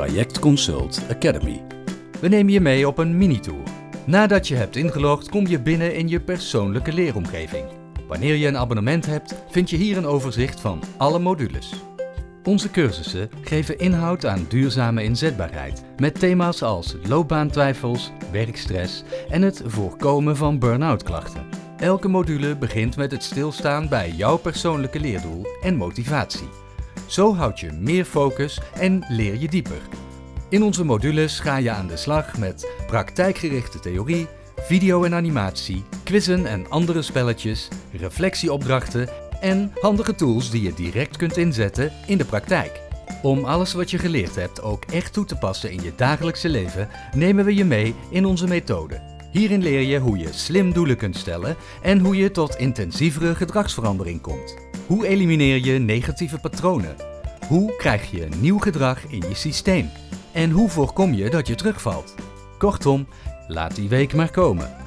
Traject Consult Academy. We nemen je mee op een mini-tour. Nadat je hebt ingelogd kom je binnen in je persoonlijke leeromgeving. Wanneer je een abonnement hebt, vind je hier een overzicht van alle modules. Onze cursussen geven inhoud aan duurzame inzetbaarheid met thema's als loopbaantwijfels, werkstress en het voorkomen van burn-out klachten. Elke module begint met het stilstaan bij jouw persoonlijke leerdoel en motivatie. Zo houd je meer focus en leer je dieper. In onze modules ga je aan de slag met praktijkgerichte theorie, video en animatie, quizzen en andere spelletjes, reflectieopdrachten en handige tools die je direct kunt inzetten in de praktijk. Om alles wat je geleerd hebt ook echt toe te passen in je dagelijkse leven, nemen we je mee in onze methode. Hierin leer je hoe je slim doelen kunt stellen en hoe je tot intensievere gedragsverandering komt. Hoe elimineer je negatieve patronen? Hoe krijg je nieuw gedrag in je systeem? En hoe voorkom je dat je terugvalt? Kortom, laat die week maar komen.